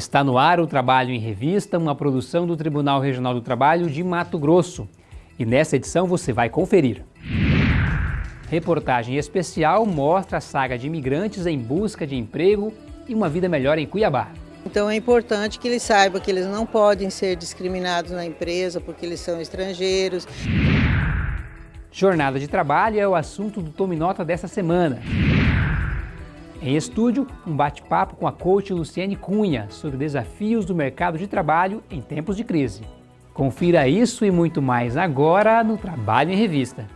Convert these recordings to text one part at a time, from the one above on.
Está no ar o Trabalho em Revista, uma produção do Tribunal Regional do Trabalho de Mato Grosso. E nessa edição você vai conferir. Reportagem especial mostra a saga de imigrantes em busca de emprego e uma vida melhor em Cuiabá. Então é importante que eles saibam que eles não podem ser discriminados na empresa porque eles são estrangeiros. Jornada de trabalho é o assunto do Tome Nota dessa semana. Em estúdio, um bate-papo com a coach Luciane Cunha sobre desafios do mercado de trabalho em tempos de crise. Confira isso e muito mais agora no Trabalho em Revista.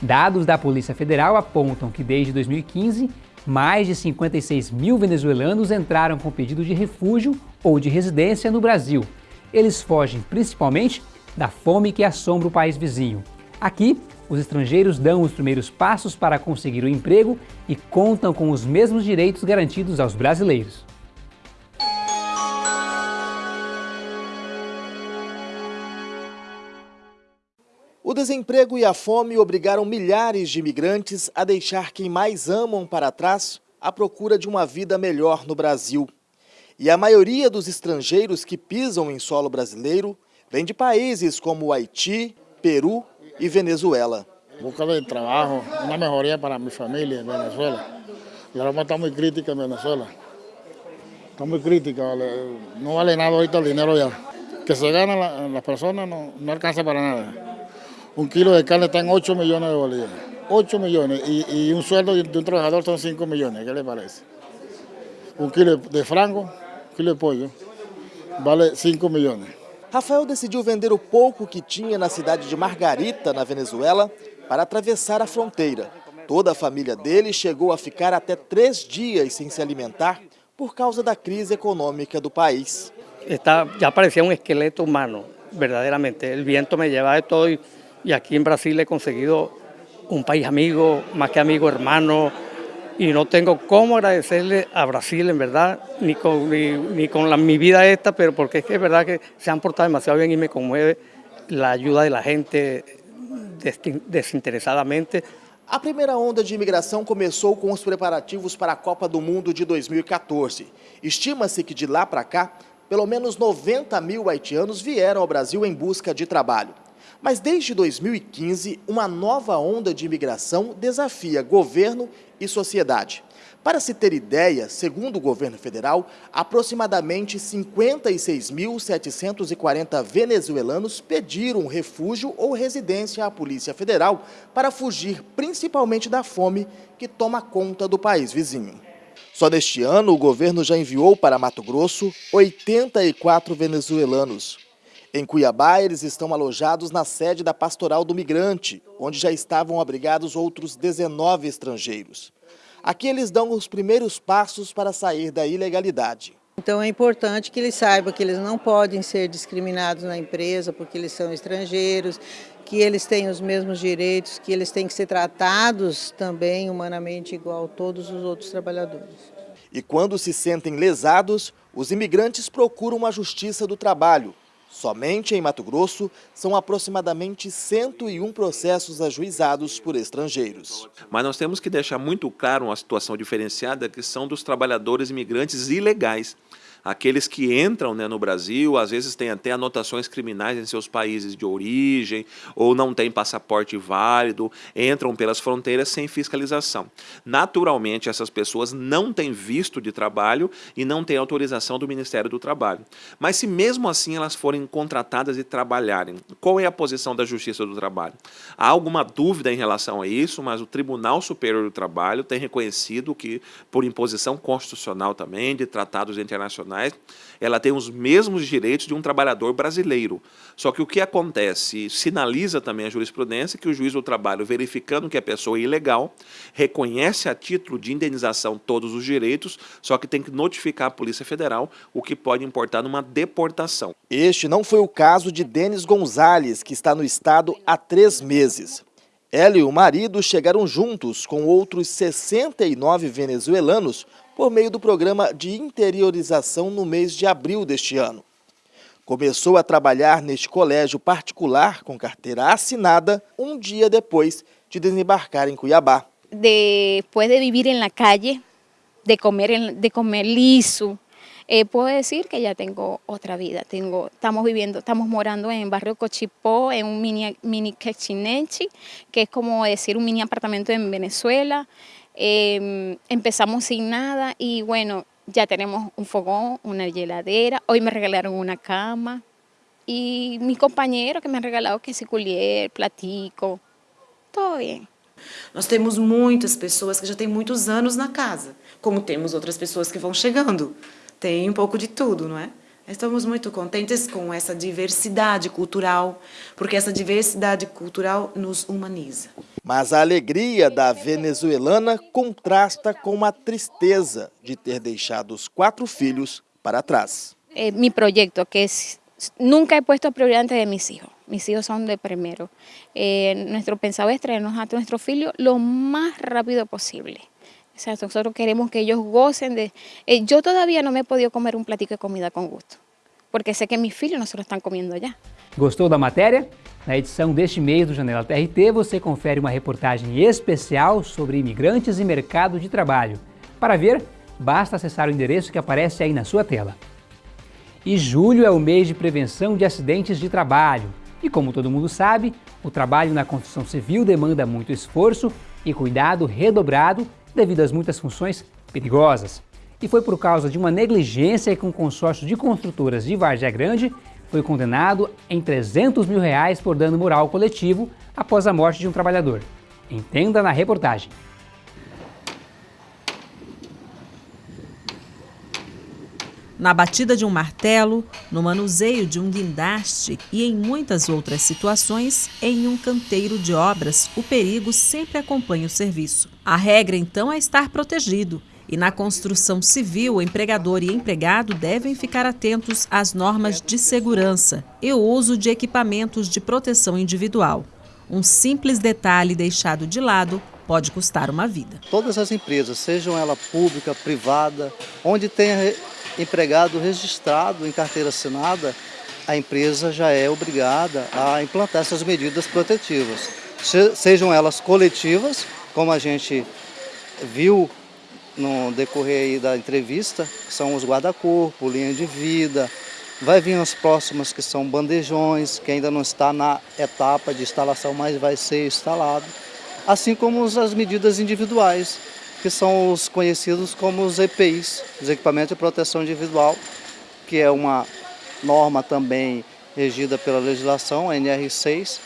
Dados da Polícia Federal apontam que desde 2015 mais de 56 mil venezuelanos entraram com pedido de refúgio ou de residência no Brasil. Eles fogem principalmente da fome que assombra o país vizinho. Aqui, os estrangeiros dão os primeiros passos para conseguir o emprego e contam com os mesmos direitos garantidos aos brasileiros. Desemprego e a fome obrigaram milhares de imigrantes a deixar quem mais amam para trás à procura de uma vida melhor no Brasil. E a maioria dos estrangeiros que pisam em solo brasileiro vem de países como Haiti, Peru e Venezuela. Buscando trabalho, uma melhoria para minha família em Venezuela. A Roma está muito crítica em Venezuela. Está muito crítica, não vale nada ahorita o dinheiro já. Que se gana las personas no, no alcanza para nada. Un kilo de carne está en 8 millones de bolívares. 8 millones. Y, y, un sueldo de un trabajador son 5 millones. ¿Qué le parece? Un kilo de frango, un kilo de pollo, vale 5 millones. Rafael decidiu vender o pouco que tinha na cidade de Margarita, na Venezuela, para atravessar a fronteira. Toda a família dele chegou a ficar até três dias sem se alimentar por causa da crise econômica do país. Está, já parecia um esqueleto humano, verdadeiramente. O vento me lleva, estou y aquí en Brasil he conseguido un país amigo, más que amigo, hermano, y no tengo cómo agradecerle a Brasil, en verdad, ni con, ni, con la, mi vida esta, pero porque es que es verdad que se han portado demasiado bien y me conmueve la ayuda de la gente desinteresadamente. A primeira onda de imigração começou com os preparativos para a Copa do Mundo de 2014. Estima-se que de lá para cá, pelo menos 90 mil haitianos vieram ao Brasil em busca de trabalho. Mas desde 2015, uma nova onda de imigração desafia governo e sociedade. Para se ter ideia, segundo o governo federal, aproximadamente 56.740 venezuelanos pediram refúgio ou residência à Polícia Federal para fugir principalmente da fome que toma conta do país vizinho. Só neste ano, o governo já enviou para Mato Grosso 84 venezuelanos, em Cuiabá, eles estão alojados na sede da Pastoral do Migrante, onde já estavam abrigados outros 19 estrangeiros. Aqui eles dão os primeiros passos para sair da ilegalidade. Então é importante que eles saibam que eles não podem ser discriminados na empresa porque eles são estrangeiros, que eles têm os mesmos direitos, que eles têm que ser tratados também humanamente igual a todos os outros trabalhadores. E quando se sentem lesados, os imigrantes procuram a Justiça do Trabalho, Somente em Mato Grosso, são aproximadamente 101 processos ajuizados por estrangeiros. Mas nós temos que deixar muito claro uma situação diferenciada que são dos trabalhadores imigrantes ilegais aqueles que entram né, no Brasil, às vezes têm até anotações criminais em seus países de origem, ou não têm passaporte válido, entram pelas fronteiras sem fiscalização. Naturalmente, essas pessoas não têm visto de trabalho e não têm autorização do Ministério do Trabalho. Mas se mesmo assim elas forem contratadas e trabalharem, qual é a posição da Justiça do Trabalho? Há alguma dúvida em relação a isso, mas o Tribunal Superior do Trabalho tem reconhecido que, por imposição constitucional também, de tratados internacionais, ela tem os mesmos direitos de um trabalhador brasileiro. Só que o que acontece, sinaliza também a jurisprudência que o juiz do trabalho, verificando que a pessoa é ilegal, reconhece a título de indenização todos os direitos, só que tem que notificar a Polícia Federal, o que pode importar numa deportação. Este não foi o caso de Denis Gonzalez, que está no estado há três meses. Ela e o marido chegaram juntos com outros 69 venezuelanos por meio do programa de interiorização no mês de abril deste ano. Começou a trabalhar neste colégio particular com carteira assinada um dia depois de desembarcar em Cuiabá. Depois de viver na calle, de comer, de comer liso, eh, puedo que ya tengo otra vida. Tengo, estamos viviendo, estamos morando en barrio Cochipó, en un mini, mini que es como decir un mini apartamento en Venezuela. Eh, empezamos sin nada y bueno, ya tenemos un fogón, una heladera, hoy me regalaron una cama y mis compañeros que me han regalado que se culier, platico, todo bien. Nós temos muitas pessoas que já têm muitos anos na casa, como temos outras pessoas que vão chegando. Tem um pouco de tudo, não é? Estamos muito contentes com essa diversidade cultural, porque essa diversidade cultural nos humaniza. Mas a alegria da venezuelana contrasta com a tristeza de ter deixado os quatro filhos para trás. Eh, mi proyecto, que es, nunca he puesto prioridad antes de mis hijos. Mis hijos son de primero. Eh, nuestro pensado es traernos a nuestros hijos lo más rápido posible. O sea, nosotros queremos que ellos gocen de... Eh, yo todavía no me he podido comer um platico de comida com gosto, porque sei que meus filhos não estão comendo já. Gostou da matéria? Na edição deste mês do Janela TRT, você confere uma reportagem especial sobre imigrantes e mercado de trabalho. Para ver, basta acessar o endereço que aparece aí na sua tela. E julho é o mês de prevenção de acidentes de trabalho. E como todo mundo sabe, o trabalho na construção civil demanda muito esforço e cuidado redobrado devido às muitas funções perigosas. E foi por causa de uma negligência que um consórcio de construtoras de Vargem Grande foi condenado em 300 mil reais por dano moral coletivo após a morte de um trabalhador. Entenda na reportagem. Na batida de um martelo, no manuseio de um guindaste e em muitas outras situações, em um canteiro de obras, o perigo sempre acompanha o serviço. A regra, então, é estar protegido. E na construção civil, o empregador e empregado devem ficar atentos às normas de segurança e o uso de equipamentos de proteção individual. Um simples detalhe deixado de lado pode custar uma vida. Todas as empresas, sejam ela pública, privada, onde tenha empregado registrado em carteira assinada, a empresa já é obrigada a implantar essas medidas protetivas, sejam elas coletivas, como a gente viu no decorrer da entrevista, são os guarda-corpo, linha de vida, vai vir as próximas que são bandejões, que ainda não está na etapa de instalação, mas vai ser instalado, assim como as medidas individuais, que são os conhecidos como os EPIs, os equipamentos de proteção individual, que é uma norma também regida pela legislação, a NR6,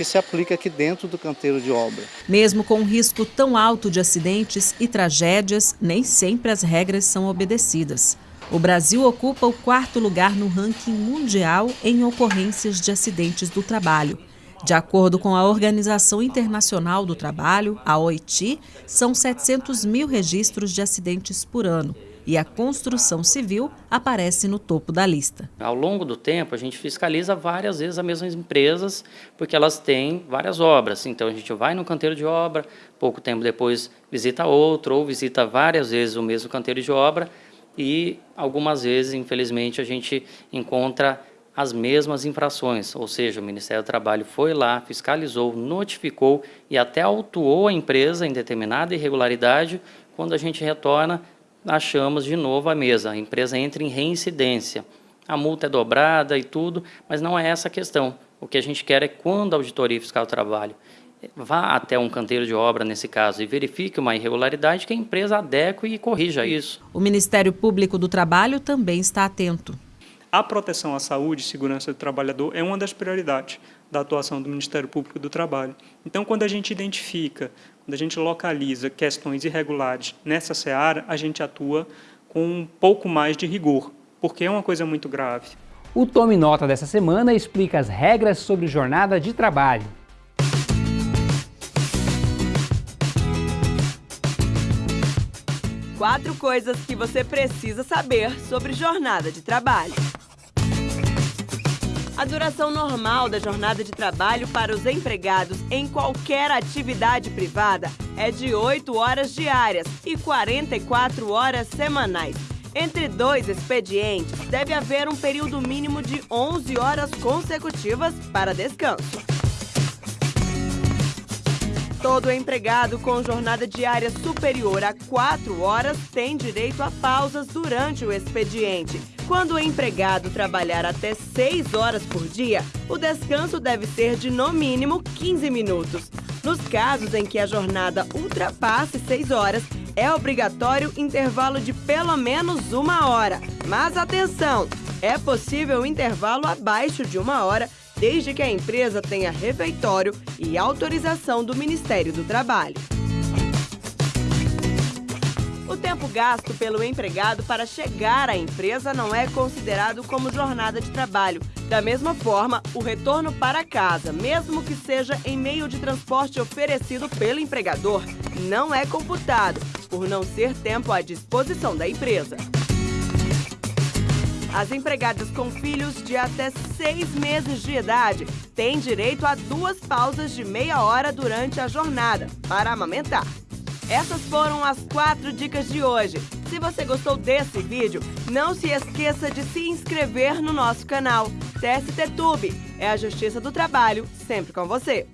que se aplica aqui dentro do canteiro de obra. Mesmo com um risco tão alto de acidentes e tragédias, nem sempre as regras são obedecidas. O Brasil ocupa o quarto lugar no ranking mundial em ocorrências de acidentes do trabalho. De acordo com a Organização Internacional do Trabalho, a OIT, são 700 mil registros de acidentes por ano e a construção civil aparece no topo da lista. Ao longo do tempo, a gente fiscaliza várias vezes as mesmas empresas, porque elas têm várias obras. Então, a gente vai no canteiro de obra, pouco tempo depois visita outro, ou visita várias vezes o mesmo canteiro de obra, e algumas vezes, infelizmente, a gente encontra as mesmas infrações, ou seja, o Ministério do Trabalho foi lá, fiscalizou, notificou e até autuou a empresa em determinada irregularidade. Quando a gente retorna, achamos de novo a mesa, a empresa entra em reincidência. A multa é dobrada e tudo, mas não é essa a questão. O que a gente quer é quando a auditoria fiscal do trabalho vá até um canteiro de obra, nesse caso, e verifique uma irregularidade, que a empresa adeque e corrija isso. O Ministério Público do Trabalho também está atento. A proteção à saúde e segurança do trabalhador é uma das prioridades da atuação do Ministério Público do Trabalho. Então, quando a gente identifica, quando a gente localiza questões irregulares nessa seara, a gente atua com um pouco mais de rigor, porque é uma coisa muito grave. O Tome Nota dessa semana explica as regras sobre jornada de trabalho. Quatro coisas que você precisa saber sobre jornada de trabalho. A duração normal da jornada de trabalho para os empregados em qualquer atividade privada é de 8 horas diárias e 44 horas semanais. Entre dois expedientes, deve haver um período mínimo de 11 horas consecutivas para descanso. Todo empregado com jornada diária superior a 4 horas tem direito a pausas durante o expediente. Quando o empregado trabalhar até 6 horas por dia, o descanso deve ser de no mínimo 15 minutos. Nos casos em que a jornada ultrapasse 6 horas, é obrigatório intervalo de pelo menos uma hora. Mas atenção, é possível intervalo abaixo de uma hora, desde que a empresa tenha refeitório e autorização do Ministério do Trabalho. O tempo gasto pelo empregado para chegar à empresa não é considerado como jornada de trabalho. Da mesma forma, o retorno para casa, mesmo que seja em meio de transporte oferecido pelo empregador, não é computado, por não ser tempo à disposição da empresa. As empregadas com filhos de até seis meses de idade têm direito a duas pausas de meia hora durante a jornada para amamentar. Essas foram as quatro dicas de hoje. Se você gostou desse vídeo, não se esqueça de se inscrever no nosso canal. TST é a Justiça do Trabalho, sempre com você.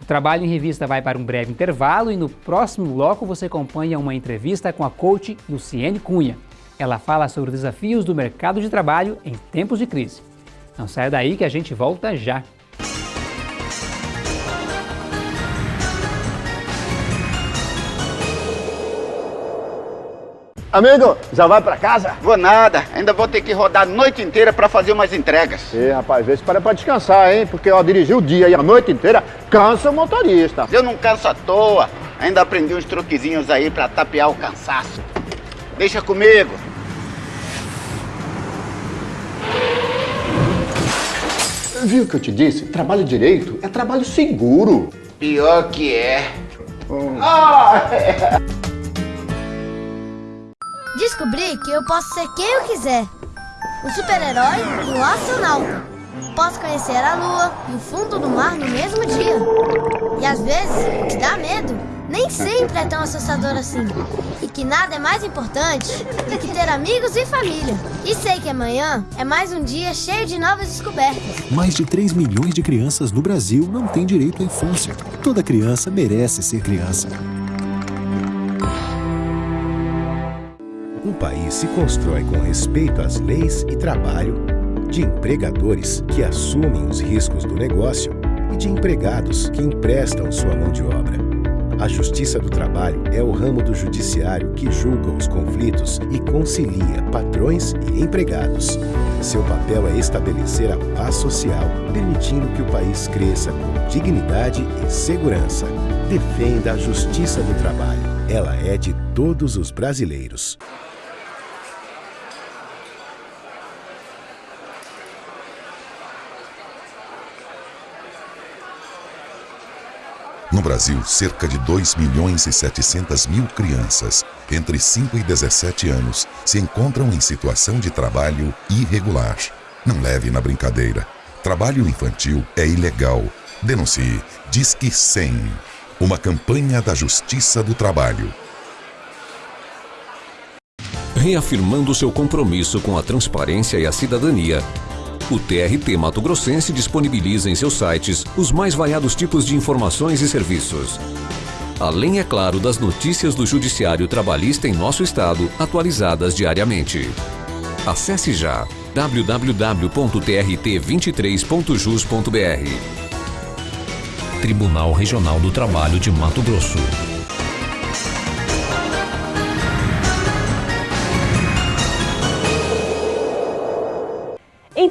O Trabalho em Revista vai para um breve intervalo e no próximo bloco você acompanha uma entrevista com a coach Luciene Cunha. Ela fala sobre os desafios do mercado de trabalho em tempos de crise. Não saia daí que a gente volta já. Amigo, já vai pra casa? Vou nada, ainda vou ter que rodar a noite inteira pra fazer umas entregas. Ê, rapaz, vê se para pra descansar, hein? Porque ó, dirigir o dia e a noite inteira cansa o motorista. Eu não canso à toa, ainda aprendi uns truquezinhos aí pra tapear o cansaço. Deixa comigo. Viu o que eu te disse? Trabalho direito é trabalho seguro. Pior que é. Hum. Ah, é. Descobri que eu posso ser quem eu quiser. Um super-herói e astronauta. Posso conhecer a lua e o fundo do mar no mesmo dia. E às vezes, o que dá medo nem sempre é tão assustador assim. E que nada é mais importante do que ter amigos e família. E sei que amanhã é mais um dia cheio de novas descobertas. Mais de 3 milhões de crianças no Brasil não têm direito à infância. Toda criança merece ser criança. País se constrói com respeito às leis e trabalho, de empregadores que assumem os riscos do negócio e de empregados que emprestam sua mão de obra. A Justiça do Trabalho é o ramo do judiciário que julga os conflitos e concilia patrões e empregados. Seu papel é estabelecer a paz social, permitindo que o país cresça com dignidade e segurança. Defenda a Justiça do Trabalho. Ela é de todos os brasileiros. No Brasil, cerca de 2 milhões e 700 mil crianças entre 5 e 17 anos se encontram em situação de trabalho irregular. Não leve na brincadeira. Trabalho infantil é ilegal. Denuncie. Disque 100. Uma campanha da Justiça do Trabalho. Reafirmando seu compromisso com a transparência e a cidadania, o TRT Mato Grossense disponibiliza em seus sites os mais variados tipos de informações e serviços. Além, é claro, das notícias do Judiciário Trabalhista em nosso estado, atualizadas diariamente. Acesse já www.trt23.jus.br Tribunal Regional do Trabalho de Mato Grosso.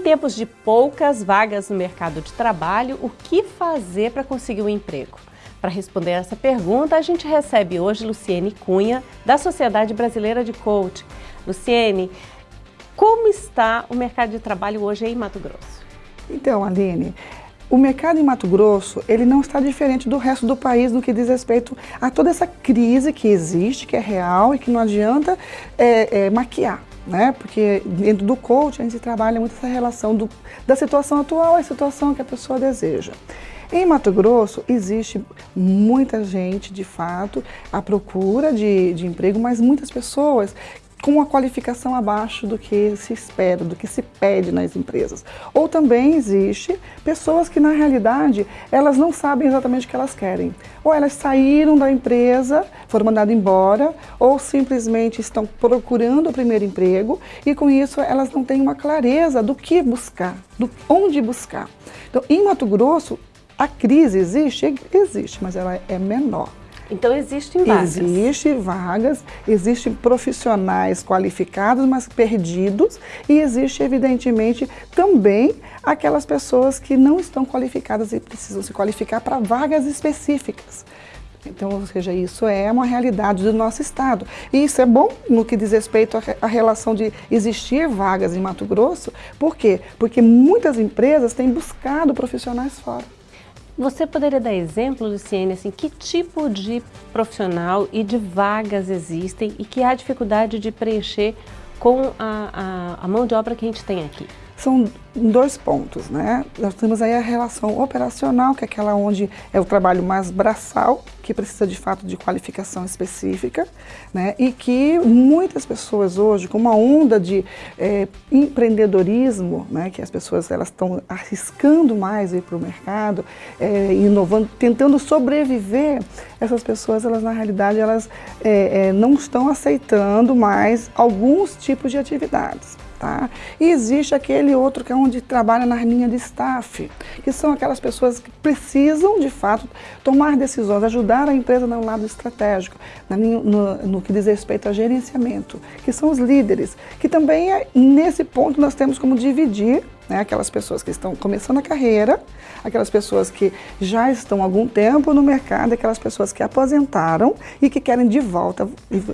Tempos de poucas vagas no mercado de trabalho, o que fazer para conseguir um emprego? Para responder essa pergunta, a gente recebe hoje Luciene Cunha, da Sociedade Brasileira de Coaching. Luciene, como está o mercado de trabalho hoje em Mato Grosso? Então, Aline, o mercado em Mato Grosso, ele não está diferente do resto do país no que diz respeito a toda essa crise que existe, que é real e que não adianta é, é, maquiar né? Porque dentro do coaching a gente trabalha muito essa relação do, da situação atual à situação que a pessoa deseja. Em Mato Grosso existe muita gente, de fato, à procura de, de emprego, mas muitas pessoas com uma qualificação abaixo do que se espera, do que se pede nas empresas. Ou também existe pessoas que na realidade elas não sabem exatamente o que elas querem. Ou elas saíram da empresa, foram mandadas embora, ou simplesmente estão procurando o primeiro emprego e com isso elas não têm uma clareza do que buscar, do onde buscar. Então, em Mato Grosso, a crise existe? Existe, mas ela é menor. Então existem vagas. Existem vagas, existem profissionais qualificados, mas perdidos, e existe evidentemente também aquelas pessoas que não estão qualificadas e precisam se qualificar para vagas específicas. Então, ou seja, isso é uma realidade do nosso estado. E isso é bom no que diz respeito à relação de existir vagas em Mato Grosso. Por quê? Porque muitas empresas têm buscado profissionais fora. Você poderia dar exemplo, Luciene, assim, que tipo de profissional e de vagas existem e que há dificuldade de preencher com a, a, a mão de obra que a gente tem aqui? São dois pontos, né? Nós temos aí a relação operacional, que é aquela onde é o trabalho mais braçal, que precisa de fato de qualificação específica, né? E que muitas pessoas hoje, com uma onda de é, empreendedorismo, né? Que as pessoas elas estão arriscando mais ir para o mercado, é, inovando, tentando sobreviver. Essas pessoas, elas na realidade, elas é, não estão aceitando mais alguns tipos de atividades. Tá? E existe aquele outro que é onde trabalha na linha de staff, que são aquelas pessoas que precisam, de fato, tomar decisões, ajudar a empresa no lado estratégico, no, no, no que diz respeito a gerenciamento, que são os líderes, que também é, nesse ponto nós temos como dividir né, aquelas pessoas que estão começando a carreira, aquelas pessoas que já estão há algum tempo no mercado, aquelas pessoas que aposentaram e que querem de volta,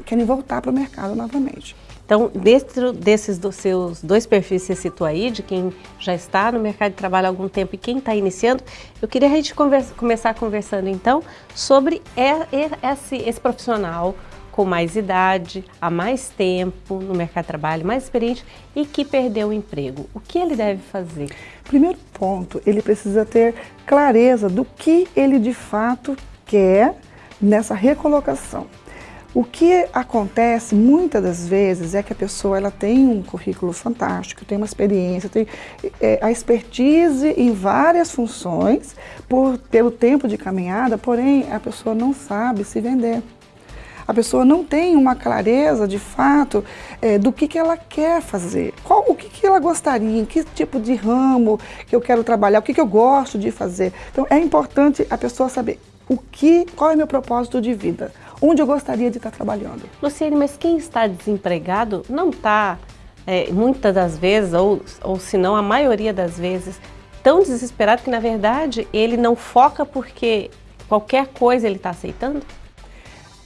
querem voltar para o mercado novamente. Então, dentro desses seus dois perfis que você citou aí, de quem já está no mercado de trabalho há algum tempo e quem está iniciando, eu queria a gente conversa, começar conversando então sobre esse, esse profissional com mais idade, há mais tempo no mercado de trabalho, mais experiente e que perdeu o emprego. O que ele deve fazer? Primeiro ponto, ele precisa ter clareza do que ele de fato quer nessa recolocação. O que acontece muitas das vezes é que a pessoa ela tem um currículo fantástico, tem uma experiência, tem é, a expertise em várias funções por, pelo tempo de caminhada, porém a pessoa não sabe se vender. A pessoa não tem uma clareza de fato é, do que, que ela quer fazer, qual, o que, que ela gostaria, em que tipo de ramo que eu quero trabalhar, o que, que eu gosto de fazer. Então é importante a pessoa saber o que, qual é meu propósito de vida onde eu gostaria de estar trabalhando. Luciene, mas quem está desempregado não está, é, muitas das vezes, ou, ou se não a maioria das vezes, tão desesperado que na verdade ele não foca porque qualquer coisa ele está aceitando?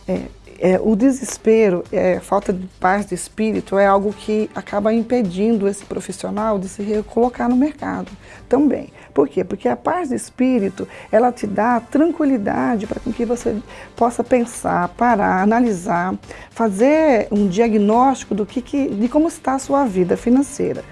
É, é, o desespero, é, falta de paz de espírito é algo que acaba impedindo esse profissional de se recolocar no mercado também. Por quê? Porque a paz de espírito, ela te dá tranquilidade para que você possa pensar, parar, analisar, fazer um diagnóstico do que, que de como está a sua vida financeira.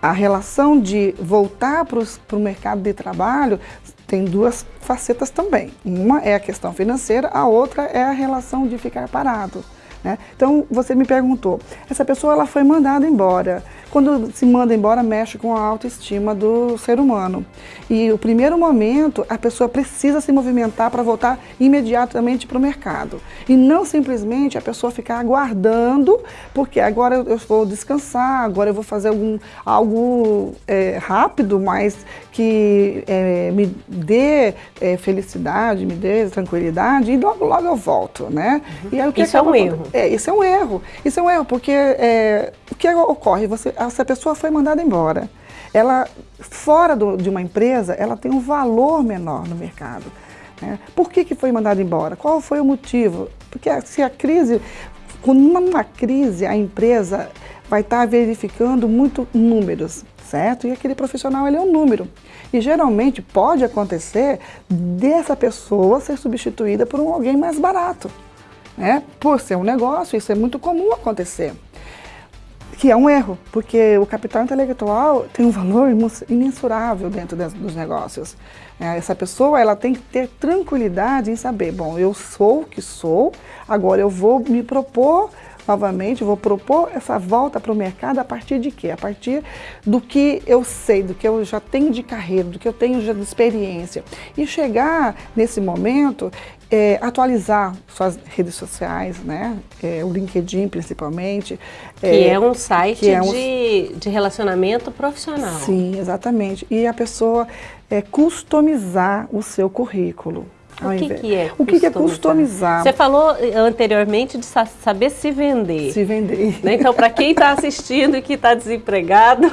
A relação de voltar para o mercado de trabalho tem duas facetas também. Uma é a questão financeira, a outra é a relação de ficar parado. Né? Então, você me perguntou, essa pessoa ela foi mandada embora. Quando se manda embora, mexe com a autoestima do ser humano. E o primeiro momento, a pessoa precisa se movimentar para voltar imediatamente para o mercado. E não simplesmente a pessoa ficar aguardando, porque agora eu vou descansar, agora eu vou fazer algum, algo é, rápido, mas que é, me dê é, felicidade, me dê tranquilidade, e logo, logo eu volto, né? Uhum. E aí, o que isso é um erro. É, isso é um erro. Isso é um erro, porque é, o que ocorre? Você, essa pessoa foi mandada embora. Ela, fora do, de uma empresa, ela tem um valor menor no mercado. Né? Por que, que foi mandada embora? Qual foi o motivo? Porque se a crise, com uma crise, a empresa vai estar verificando muito números, certo? E aquele profissional ele é um número. E geralmente pode acontecer dessa pessoa ser substituída por um alguém mais barato. Né? Por ser um negócio, isso é muito comum acontecer que é um erro, porque o capital intelectual tem um valor imensurável dentro dos negócios. É, essa pessoa ela tem que ter tranquilidade em saber, bom, eu sou o que sou, agora eu vou me propor novamente, vou propor essa volta para o mercado a partir de quê? A partir do que eu sei, do que eu já tenho de carreira, do que eu tenho já de experiência. E chegar nesse momento, é, atualizar suas redes sociais, né? É, o LinkedIn principalmente. Que é, é um site é um... De, de relacionamento profissional. Sim, exatamente. E a pessoa é, customizar o seu currículo. O que, que, é O que, que, é customizar? Você falou eh, anteriormente de saber se vender. Se vender. Né? Então, para quem está assistindo e que está desempregado,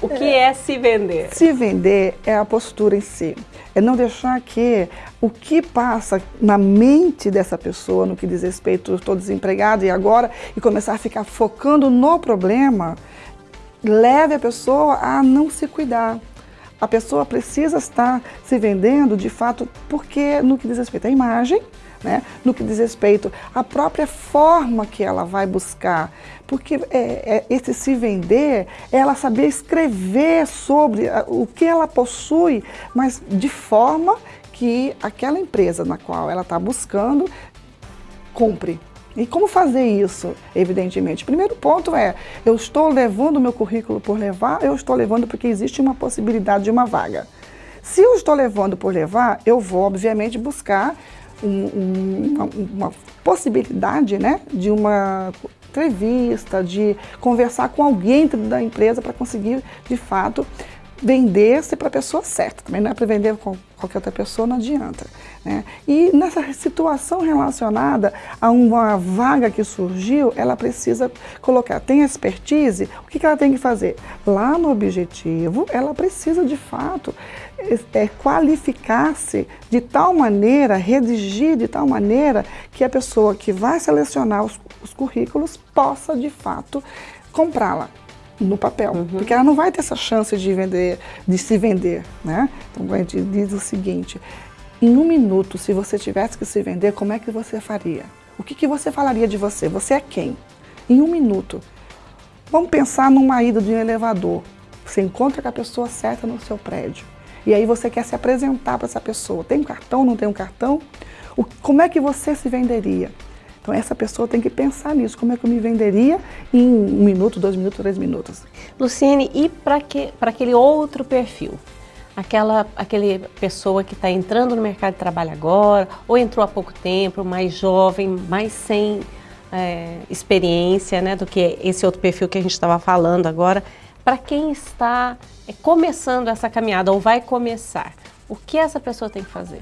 o que é. é se vender? Se vender é a postura em si. É não deixar que o que passa na mente dessa pessoa, no que diz respeito, estou desempregado e agora, e começar a ficar focando no problema, leve a pessoa a não se cuidar a pessoa precisa estar se vendendo de fato, porque no que diz respeito à imagem, né? no que diz respeito à própria forma que ela vai buscar. Porque é, é, esse se vender ela saber escrever sobre o que ela possui, mas de forma que aquela empresa na qual ela está buscando compre. E como fazer isso, evidentemente? Primeiro ponto é, eu estou levando o meu currículo por levar, eu estou levando porque existe uma possibilidade de uma vaga. Se eu estou levando por levar, eu vou, obviamente, buscar um, um, uma, uma, possibilidade né, de uma entrevista, de conversar com alguém da empresa para conseguir, de fato, vender-se para a pessoa certa. Também não é para vender com qualquer outra pessoa, não adianta. Né? E nessa situação relacionada a uma vaga que surgiu, ela precisa colocar, tem expertise, o que, ela tem que fazer? Lá no objetivo, ela precisa de fato é, qualificar-se de tal maneira, redigir de tal maneira que a pessoa que vai selecionar os, os currículos possa de fato comprá-la no papel, uhum. porque ela não vai ter essa chance de vender, de se vender, né? Então a gente diz o seguinte: em um minuto, se você tivesse que se vender, como é que você faria? O que, que você falaria de você? Você é quem? Em um minuto. Vamos pensar numa ida de um elevador. Você encontra com a pessoa certa no seu prédio. E aí você quer se apresentar para essa pessoa. Tem um cartão, não tem um cartão? O, como é que você se venderia? Então essa pessoa tem que pensar nisso, como é que eu me venderia em um minuto, dois minutos, três minutos. Luciene, e para aquele outro perfil? Aquela aquele pessoa que está entrando no mercado de trabalho agora, ou entrou há pouco tempo, mais jovem, mais sem é, experiência né, do que esse outro perfil que a gente estava falando agora. Para quem está é, começando essa caminhada ou vai começar, o que essa pessoa tem que fazer?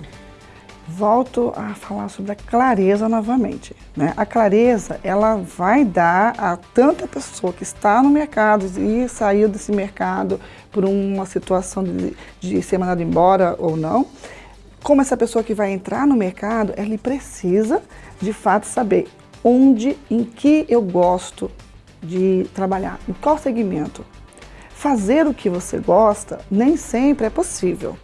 Volto a falar sobre a clareza novamente. Né? A clareza, ela vai dar a tanta pessoa que está no mercado e saiu desse mercado por uma situação de, de ser mandado embora ou não, como essa pessoa que vai entrar no mercado, ela precisa, de fato, saber onde, em que eu gosto de trabalhar, em qual segmento. Fazer o que você gosta nem sempre é possível,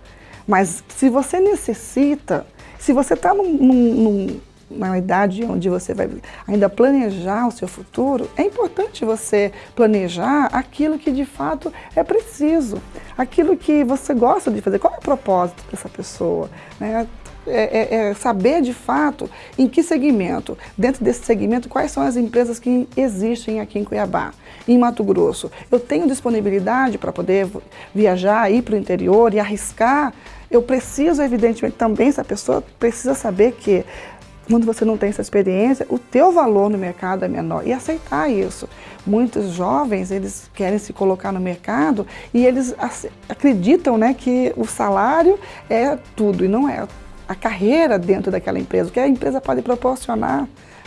mas se você necessita se você está num, num, numa idade onde você vai ainda planejar o seu futuro, é importante você planejar aquilo que de fato é preciso, aquilo que você gosta de fazer. Qual é o propósito dessa pessoa? Né? É, é, é, saber de fato em que segmento, dentro desse segmento, quais são as empresas que existem aqui em Cuiabá, em Mato Grosso. Eu tenho disponibilidade para poder viajar, ir para o interior e arriscar eu preciso, evidentemente, também essa pessoa precisa saber que quando você não tem essa experiência, o teu valor no mercado é menor e aceitar isso. Muitos jovens, eles querem se colocar no mercado e eles acreditam né, que o salário é tudo e não é. A carreira dentro daquela empresa, o que a empresa pode proporcionar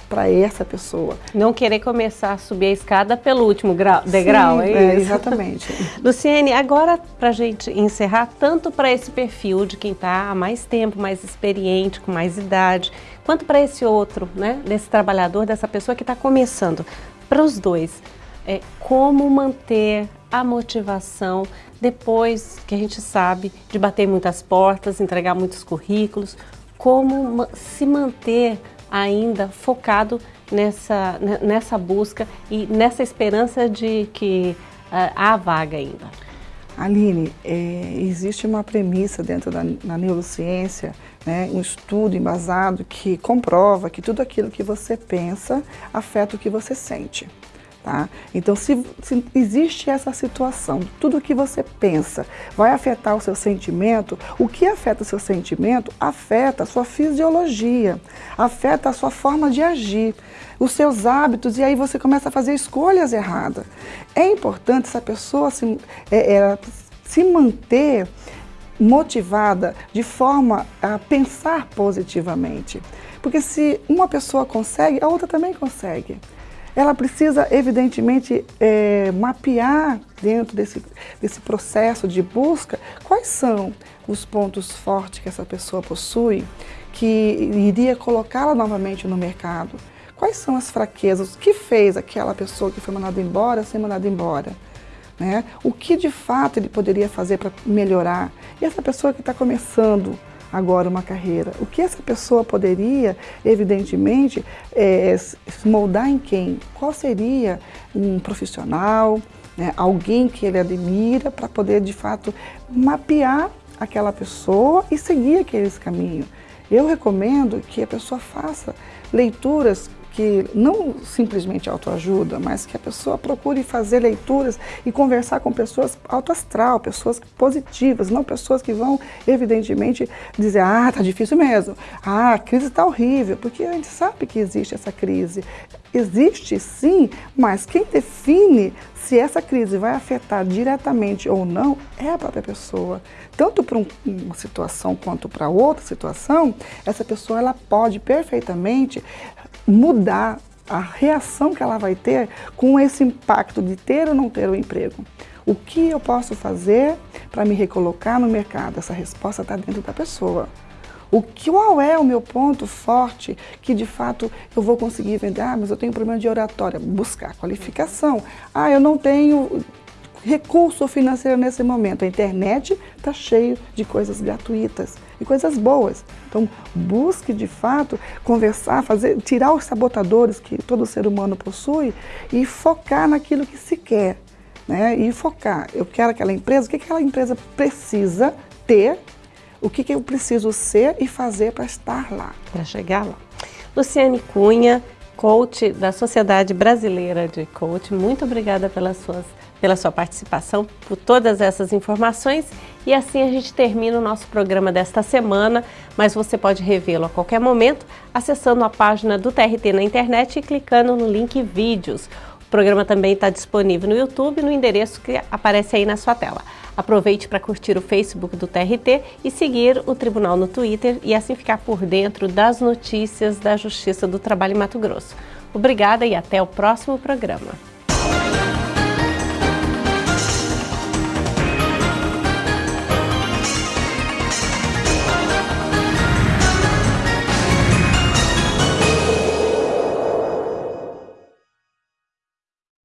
para essa pessoa. Não querer começar a subir a escada pelo último grau, degrau, Sim, é, é Exatamente. Luciene, agora para a gente encerrar, tanto para esse perfil de quem está há mais tempo, mais experiente, com mais idade, quanto para esse outro, né, desse trabalhador, dessa pessoa que está começando, para os dois, é, como manter a motivação depois que a gente sabe de bater muitas portas, entregar muitos currículos, como se manter ainda focado nessa, nessa busca e nessa esperança de que uh, há vaga ainda? Aline, é, existe uma premissa dentro da neurociência, né, um estudo embasado que comprova que tudo aquilo que você pensa afeta o que você sente. Tá? Então, se, se, existe essa situação, tudo que você pensa vai afetar o seu sentimento, o que afeta o seu sentimento afeta a sua fisiologia, afeta a sua forma de agir, os seus hábitos, e aí você começa a fazer escolhas erradas. É importante essa pessoa se, é, é, se manter motivada de forma a pensar positivamente. Porque se uma pessoa consegue, a outra também consegue ela precisa, evidentemente, é, mapear dentro desse, desse processo de busca quais são os pontos fortes que essa pessoa possui que iria colocá-la novamente no mercado. Quais são as fraquezas? O que fez aquela pessoa que foi mandada embora ser mandada embora? Né? O que de fato ele poderia fazer para melhorar? E essa pessoa que está começando agora uma carreira. O que essa pessoa poderia, evidentemente, é, moldar em quem? Qual seria um profissional, né, alguém que ele admira para poder, de fato, mapear aquela pessoa e seguir aqueles caminhos. Eu recomendo que a pessoa faça leituras que não simplesmente autoajuda, mas que a pessoa procure fazer leituras e conversar com pessoas autoastral, pessoas positivas, não pessoas que vão, evidentemente, dizer, ah, tá difícil mesmo, ah, a crise está horrível, porque a gente sabe que existe essa crise. Existe sim, mas quem define se essa crise vai afetar diretamente ou não é a própria pessoa. Tanto para uma situação quanto para outra situação, essa pessoa ela pode perfeitamente mudar a reação que ela vai ter com esse impacto de ter ou não ter o um emprego. O que eu posso fazer para me recolocar no mercado? Essa resposta está dentro da pessoa. O que, qual é o meu ponto forte que de fato eu vou conseguir vender? Ah, mas eu tenho problema de oratória. Buscar qualificação. Ah, eu não tenho recurso financeiro nesse momento. A internet está cheio de coisas gratuitas e coisas boas. Então, busque de fato conversar, fazer, tirar os sabotadores que todo ser humano possui e focar naquilo que se quer. Né? E focar. Eu quero aquela empresa, o que aquela empresa precisa ter, o que, que eu preciso ser e fazer para estar lá. Para chegar lá. Luciane Cunha, coach da Sociedade Brasileira de Coach, muito obrigada pelas suas pela sua participação, por todas essas informações. E assim a gente termina o nosso programa desta semana, mas você pode revê-lo a qualquer momento acessando a página do TRT na internet e clicando no link Vídeos. O programa também está disponível no YouTube no endereço que aparece aí na sua tela. Aproveite para curtir o Facebook do TRT e seguir o Tribunal no Twitter e assim ficar por dentro das notícias da Justiça do Trabalho em Mato Grosso. Obrigada e até o próximo programa.